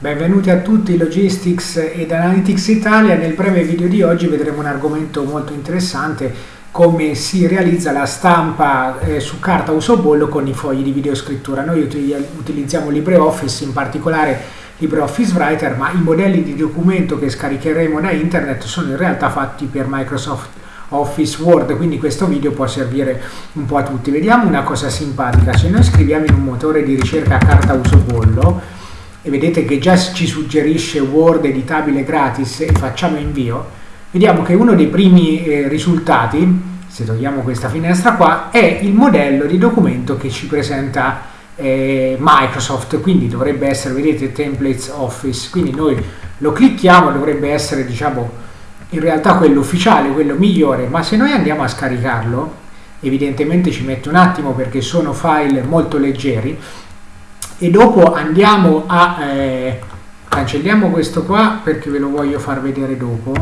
Benvenuti a tutti Logistics ed Analytics Italia. Nel breve video di oggi vedremo un argomento molto interessante, come si realizza la stampa eh, su carta uso bollo con i fogli di videoscrittura. Noi utilizziamo LibreOffice, in particolare LibreOffice Writer, ma i modelli di documento che scaricheremo da internet sono in realtà fatti per Microsoft Office Word, quindi questo video può servire un po' a tutti. Vediamo una cosa simpatica, se noi scriviamo in un motore di ricerca carta uso bollo, e vedete che già ci suggerisce Word editabile gratis e facciamo invio, vediamo che uno dei primi eh, risultati, se togliamo questa finestra qua, è il modello di documento che ci presenta eh, Microsoft, quindi dovrebbe essere, vedete, Templates Office, quindi noi lo clicchiamo, dovrebbe essere, diciamo, in realtà quello ufficiale, quello migliore, ma se noi andiamo a scaricarlo, evidentemente ci mette un attimo perché sono file molto leggeri, e dopo andiamo a eh, cancelliamo questo qua perché ve lo voglio far vedere dopo.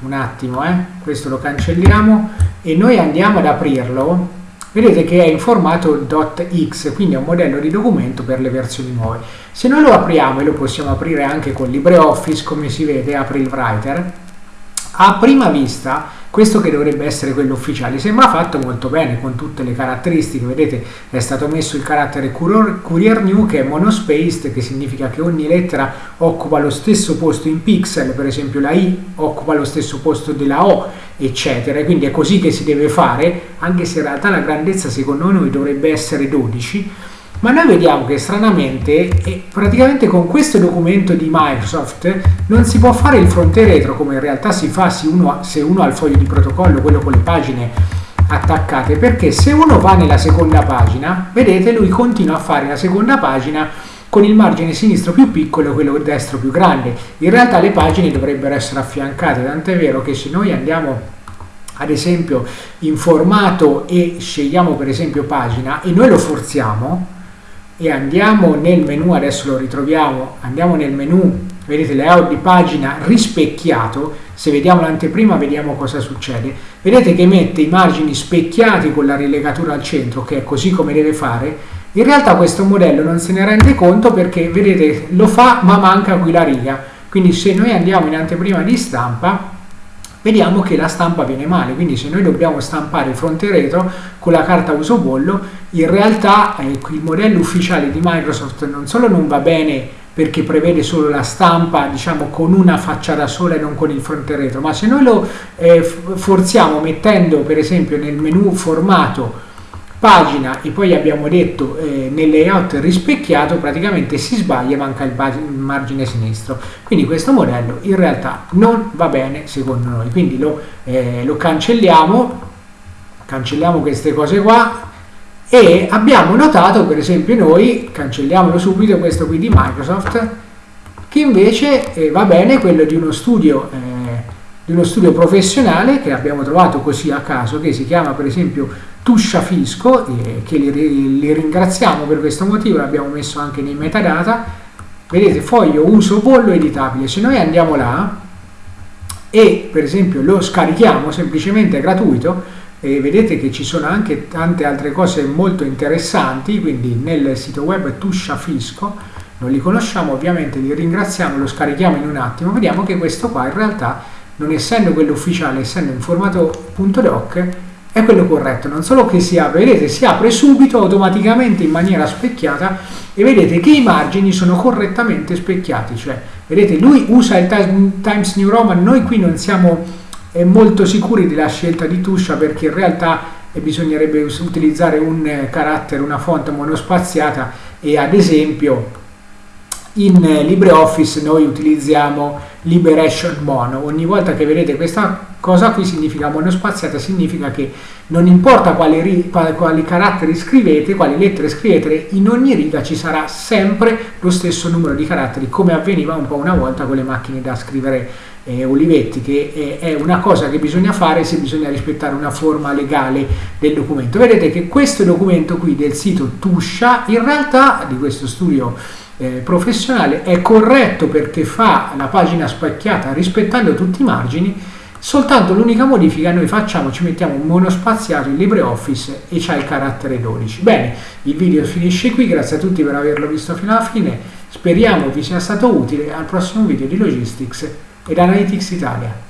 Un attimo eh. Questo lo cancelliamo e noi andiamo ad aprirlo. Vedete che è in formato .x quindi è un modello di documento per le versioni nuove. Se noi lo apriamo e lo possiamo aprire anche con LibreOffice come si vede apre il writer a prima vista questo che dovrebbe essere quello ufficiale sembra fatto molto bene con tutte le caratteristiche. Vedete è stato messo il carattere courier new che è monospaced che significa che ogni lettera occupa lo stesso posto in pixel. Per esempio la i occupa lo stesso posto della o eccetera. Quindi è così che si deve fare anche se in realtà la grandezza secondo noi dovrebbe essere 12 ma noi vediamo che stranamente praticamente con questo documento di Microsoft non si può fare il fronte retro come in realtà si fa se uno, se uno ha il foglio di protocollo, quello con le pagine attaccate, perché se uno va nella seconda pagina, vedete lui continua a fare la seconda pagina con il margine sinistro più piccolo e quello destro più grande. In realtà le pagine dovrebbero essere affiancate, tant'è vero che se noi andiamo ad esempio in formato e scegliamo per esempio pagina e noi lo forziamo, e andiamo nel menu, adesso lo ritroviamo, andiamo nel menu, vedete layout di pagina rispecchiato, se vediamo l'anteprima vediamo cosa succede, vedete che mette i margini specchiati con la rilegatura al centro, che è così come deve fare, in realtà questo modello non se ne rende conto perché vedete lo fa ma manca qui la riga, quindi se noi andiamo in anteprima di stampa vediamo che la stampa viene male, quindi se noi dobbiamo stampare fronte e retro con la carta uso bollo, in realtà eh, il modello ufficiale di Microsoft non solo non va bene perché prevede solo la stampa diciamo con una facciata sola e non con il fronte retro, ma se noi lo eh, forziamo mettendo per esempio nel menu formato pagina e poi abbiamo detto eh, nel layout rispecchiato praticamente si sbaglia manca il, il, margine sinistro. Quindi questo modello in realtà non va bene secondo noi. Quindi lo, eh, lo cancelliamo cancelliamo queste cose qua e abbiamo notato per esempio noi cancelliamolo subito questo qui di Microsoft che invece eh, va bene quello di uno studio eh, di uno studio professionale che abbiamo trovato così a caso che si chiama per esempio Tuscia Fisco, eh, che li, li, ringraziamo per questo motivo, l'abbiamo messo anche nei metadata. Vedete, foglio uso bollo editabile. Se noi andiamo là e per esempio lo scarichiamo, semplicemente è gratuito, e vedete che ci sono anche tante altre cose molto interessanti, quindi nel sito web Tuscia Fisco, non li conosciamo ovviamente, li ringraziamo, lo scarichiamo in un attimo, vediamo che questo qua in realtà, non essendo quello ufficiale, essendo in formato .doc, è quello corretto, non solo che si apre, vedete si apre subito automaticamente in maniera specchiata e vedete che i margini sono correttamente specchiati, cioè vedete lui usa il Times New Roman, noi qui non siamo eh, molto sicuri della scelta di Tuscia perché in realtà eh, bisognerebbe utilizzare un eh, carattere, una font monospaziata e ad esempio in eh, LibreOffice noi utilizziamo Liberation Mono. Ogni volta che vedete questa cosa qui significa monospaziata, significa che non importa quali, quali, caratteri scrivete, quali lettere scrivete, in ogni riga ci sarà sempre lo stesso numero di caratteri, come avveniva un po' una volta con le macchine da scrivere eh, Olivetti, che è, è una cosa che bisogna fare se bisogna rispettare una forma legale del documento. Vedete che questo documento qui del sito Tuscia, in realtà di questo studio eh, professionale è corretto perché fa la pagina spacchiata rispettando tutti i margini soltanto l'unica modifica noi facciamo ci mettiamo un monospaziato in LibreOffice e c'è il carattere 12 bene il video finisce qui grazie a tutti per averlo visto fino alla fine Speriamo vi sia stato utile al prossimo video di Logistics ed Analytics Italia.